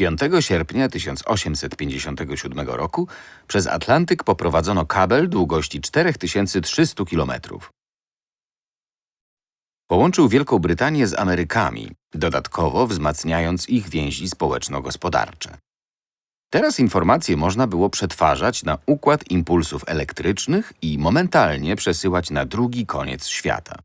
5 sierpnia 1857 roku przez Atlantyk poprowadzono kabel długości 4300 km. Połączył Wielką Brytanię z Amerykami, dodatkowo wzmacniając ich więzi społeczno-gospodarcze. Teraz informacje można było przetwarzać na układ impulsów elektrycznych i momentalnie przesyłać na drugi koniec świata.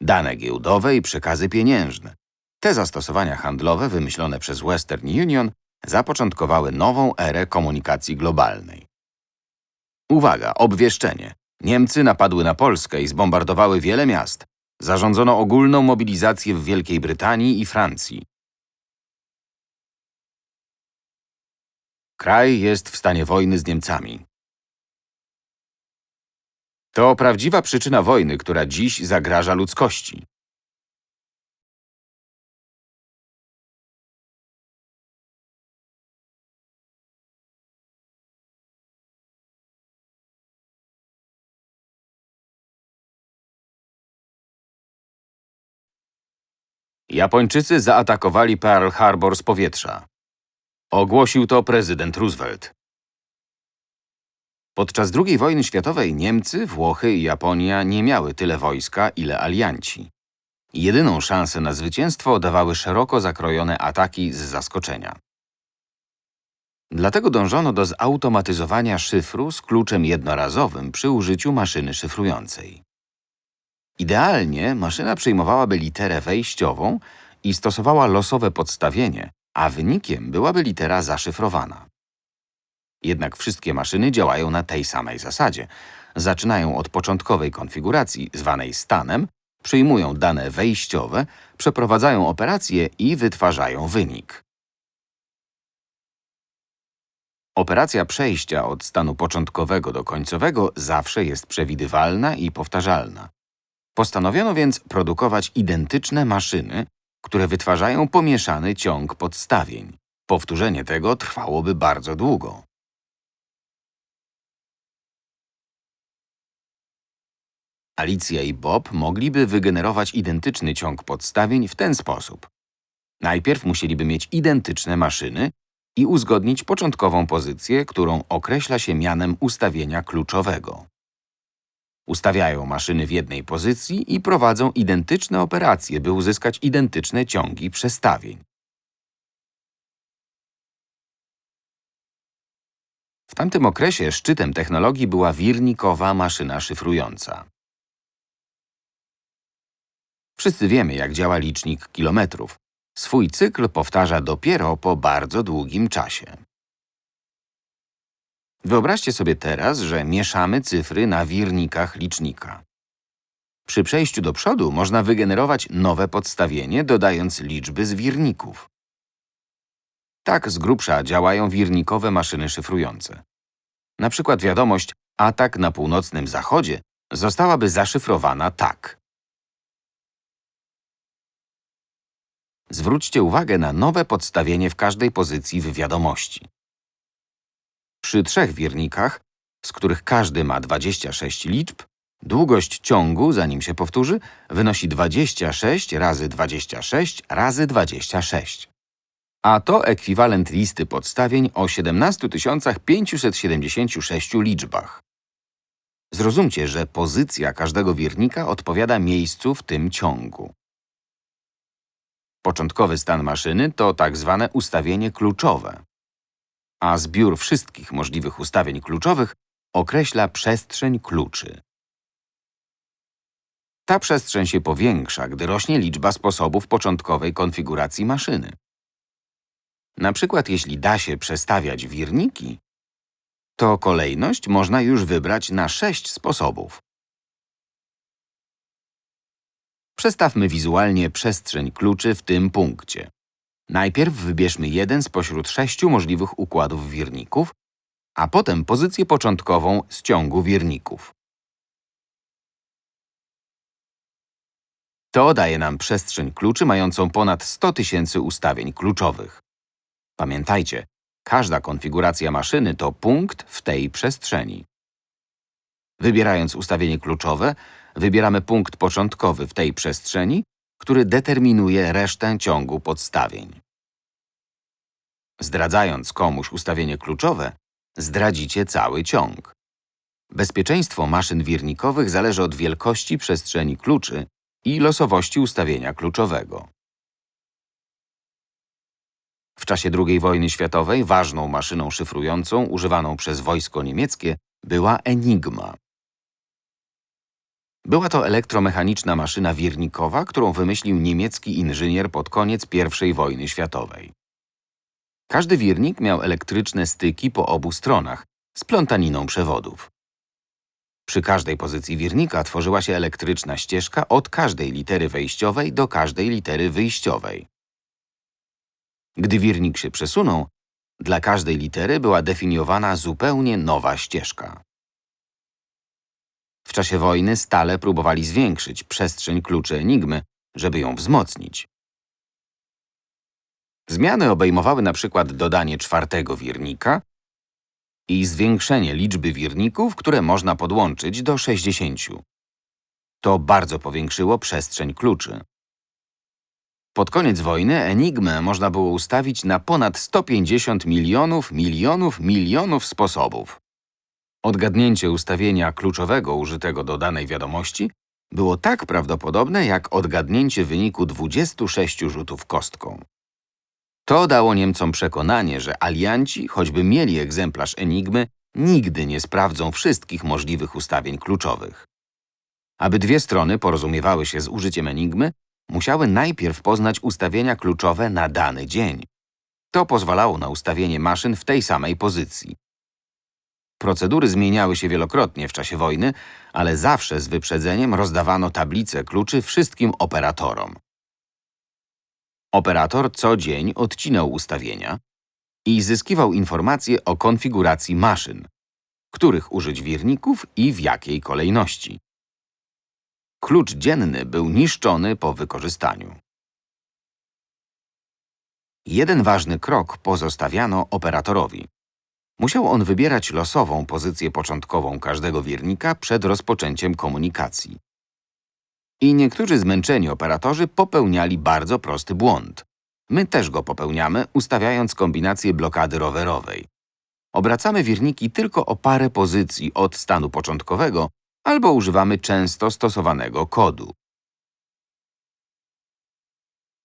Dane giełdowe i przekazy pieniężne. Te zastosowania handlowe wymyślone przez Western Union zapoczątkowały nową erę komunikacji globalnej. Uwaga, obwieszczenie. Niemcy napadły na Polskę i zbombardowały wiele miast. Zarządzono ogólną mobilizację w Wielkiej Brytanii i Francji. Kraj jest w stanie wojny z Niemcami. To prawdziwa przyczyna wojny, która dziś zagraża ludzkości. Japończycy zaatakowali Pearl Harbor z powietrza. Ogłosił to prezydent Roosevelt. Podczas II wojny światowej Niemcy, Włochy i Japonia nie miały tyle wojska, ile alianci. Jedyną szansę na zwycięstwo dawały szeroko zakrojone ataki z zaskoczenia. Dlatego dążono do zautomatyzowania szyfru z kluczem jednorazowym przy użyciu maszyny szyfrującej. Idealnie maszyna przyjmowałaby literę wejściową i stosowała losowe podstawienie, a wynikiem byłaby litera zaszyfrowana. Jednak wszystkie maszyny działają na tej samej zasadzie. Zaczynają od początkowej konfiguracji, zwanej stanem, przyjmują dane wejściowe, przeprowadzają operację i wytwarzają wynik. Operacja przejścia od stanu początkowego do końcowego zawsze jest przewidywalna i powtarzalna. Postanowiono więc produkować identyczne maszyny, które wytwarzają pomieszany ciąg podstawień. Powtórzenie tego trwałoby bardzo długo. Alicja i Bob mogliby wygenerować identyczny ciąg podstawień w ten sposób. Najpierw musieliby mieć identyczne maszyny i uzgodnić początkową pozycję, którą określa się mianem ustawienia kluczowego. Ustawiają maszyny w jednej pozycji i prowadzą identyczne operacje, by uzyskać identyczne ciągi przestawień. W tamtym okresie szczytem technologii była wirnikowa maszyna szyfrująca. Wszyscy wiemy, jak działa licznik kilometrów. Swój cykl powtarza dopiero po bardzo długim czasie. Wyobraźcie sobie teraz, że mieszamy cyfry na wirnikach licznika. Przy przejściu do przodu można wygenerować nowe podstawienie, dodając liczby z wirników. Tak z grubsza działają wirnikowe maszyny szyfrujące. Na przykład wiadomość atak na północnym zachodzie zostałaby zaszyfrowana tak. Zwróćcie uwagę na nowe podstawienie w każdej pozycji w wiadomości. Przy trzech wirnikach, z których każdy ma 26 liczb, długość ciągu, zanim się powtórzy, wynosi 26 razy 26 razy 26. A to ekwiwalent listy podstawień o 17 576 liczbach. Zrozumcie, że pozycja każdego wirnika odpowiada miejscu w tym ciągu. Początkowy stan maszyny to tak zwane ustawienie kluczowe a zbiór wszystkich możliwych ustawień kluczowych określa przestrzeń kluczy. Ta przestrzeń się powiększa, gdy rośnie liczba sposobów początkowej konfiguracji maszyny. Na przykład, jeśli da się przestawiać wirniki, to kolejność można już wybrać na sześć sposobów. Przestawmy wizualnie przestrzeń kluczy w tym punkcie. Najpierw wybierzmy jeden spośród sześciu możliwych układów wirników, a potem pozycję początkową z ciągu wirników. To daje nam przestrzeń kluczy mającą ponad 100 tysięcy ustawień kluczowych. Pamiętajcie, każda konfiguracja maszyny to punkt w tej przestrzeni. Wybierając ustawienie kluczowe, wybieramy punkt początkowy w tej przestrzeni który determinuje resztę ciągu podstawień. Zdradzając komuś ustawienie kluczowe, zdradzicie cały ciąg. Bezpieczeństwo maszyn wirnikowych zależy od wielkości przestrzeni kluczy i losowości ustawienia kluczowego. W czasie II wojny światowej ważną maszyną szyfrującą używaną przez wojsko niemieckie była Enigma. Była to elektromechaniczna maszyna wirnikowa, którą wymyślił niemiecki inżynier pod koniec I wojny światowej. Każdy wirnik miał elektryczne styki po obu stronach, z plątaniną przewodów. Przy każdej pozycji wirnika tworzyła się elektryczna ścieżka od każdej litery wejściowej do każdej litery wyjściowej. Gdy wirnik się przesunął, dla każdej litery była definiowana zupełnie nowa ścieżka. W czasie wojny stale próbowali zwiększyć przestrzeń kluczy Enigmy, żeby ją wzmocnić. Zmiany obejmowały na przykład dodanie czwartego wirnika i zwiększenie liczby wirników, które można podłączyć do 60. To bardzo powiększyło przestrzeń kluczy. Pod koniec wojny Enigmę można było ustawić na ponad 150 milionów, milionów, milionów sposobów. Odgadnięcie ustawienia kluczowego użytego do danej wiadomości było tak prawdopodobne jak odgadnięcie wyniku 26 rzutów kostką. To dało Niemcom przekonanie, że alianci, choćby mieli egzemplarz Enigmy, nigdy nie sprawdzą wszystkich możliwych ustawień kluczowych. Aby dwie strony porozumiewały się z użyciem Enigmy, musiały najpierw poznać ustawienia kluczowe na dany dzień. To pozwalało na ustawienie maszyn w tej samej pozycji. Procedury zmieniały się wielokrotnie w czasie wojny, ale zawsze z wyprzedzeniem rozdawano tablice kluczy wszystkim operatorom. Operator co dzień odcinał ustawienia i zyskiwał informacje o konfiguracji maszyn, których użyć wirników i w jakiej kolejności. Klucz dzienny był niszczony po wykorzystaniu. Jeden ważny krok pozostawiano operatorowi. Musiał on wybierać losową pozycję początkową każdego wirnika przed rozpoczęciem komunikacji. I niektórzy zmęczeni operatorzy popełniali bardzo prosty błąd. My też go popełniamy, ustawiając kombinację blokady rowerowej. Obracamy wirniki tylko o parę pozycji od stanu początkowego albo używamy często stosowanego kodu.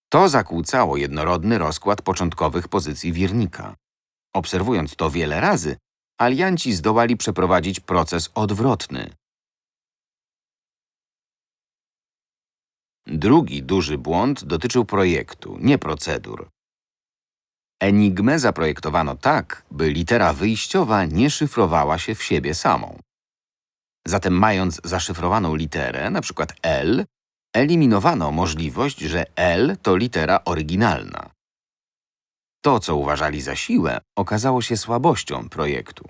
To zakłócało jednorodny rozkład początkowych pozycji wirnika. Obserwując to wiele razy, alianci zdołali przeprowadzić proces odwrotny. Drugi duży błąd dotyczył projektu, nie procedur. Enigmę zaprojektowano tak, by litera wyjściowa nie szyfrowała się w siebie samą. Zatem mając zaszyfrowaną literę, np. L, eliminowano możliwość, że L to litera oryginalna. To, co uważali za siłę, okazało się słabością projektu.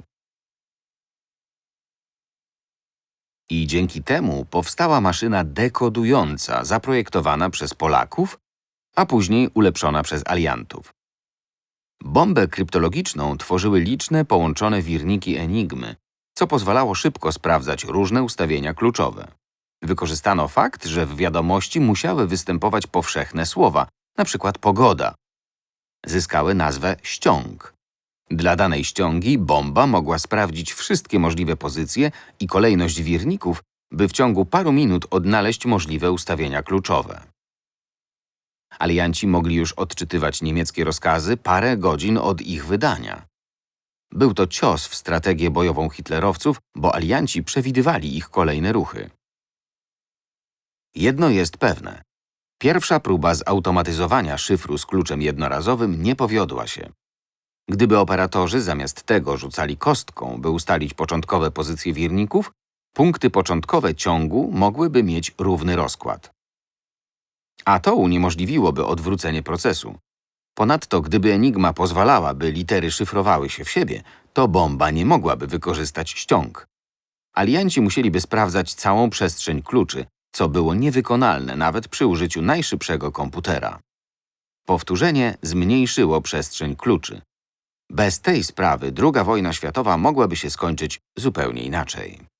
I dzięki temu powstała maszyna dekodująca zaprojektowana przez Polaków, a później ulepszona przez aliantów. Bombę kryptologiczną tworzyły liczne połączone wirniki Enigmy, co pozwalało szybko sprawdzać różne ustawienia kluczowe. Wykorzystano fakt, że w wiadomości musiały występować powszechne słowa, np. pogoda. Zyskały nazwę ściąg. Dla danej ściągi bomba mogła sprawdzić wszystkie możliwe pozycje i kolejność wirników, by w ciągu paru minut odnaleźć możliwe ustawienia kluczowe. Alianci mogli już odczytywać niemieckie rozkazy parę godzin od ich wydania. Był to cios w strategię bojową hitlerowców, bo alianci przewidywali ich kolejne ruchy. Jedno jest pewne. Pierwsza próba zautomatyzowania szyfru z kluczem jednorazowym nie powiodła się. Gdyby operatorzy zamiast tego rzucali kostką, by ustalić początkowe pozycje wirników, punkty początkowe ciągu mogłyby mieć równy rozkład. A to uniemożliwiłoby odwrócenie procesu. Ponadto, gdyby Enigma pozwalała, by litery szyfrowały się w siebie, to bomba nie mogłaby wykorzystać ściąg. Alianci musieliby sprawdzać całą przestrzeń kluczy, co było niewykonalne nawet przy użyciu najszybszego komputera. Powtórzenie zmniejszyło przestrzeń kluczy. Bez tej sprawy II wojna światowa mogłaby się skończyć zupełnie inaczej.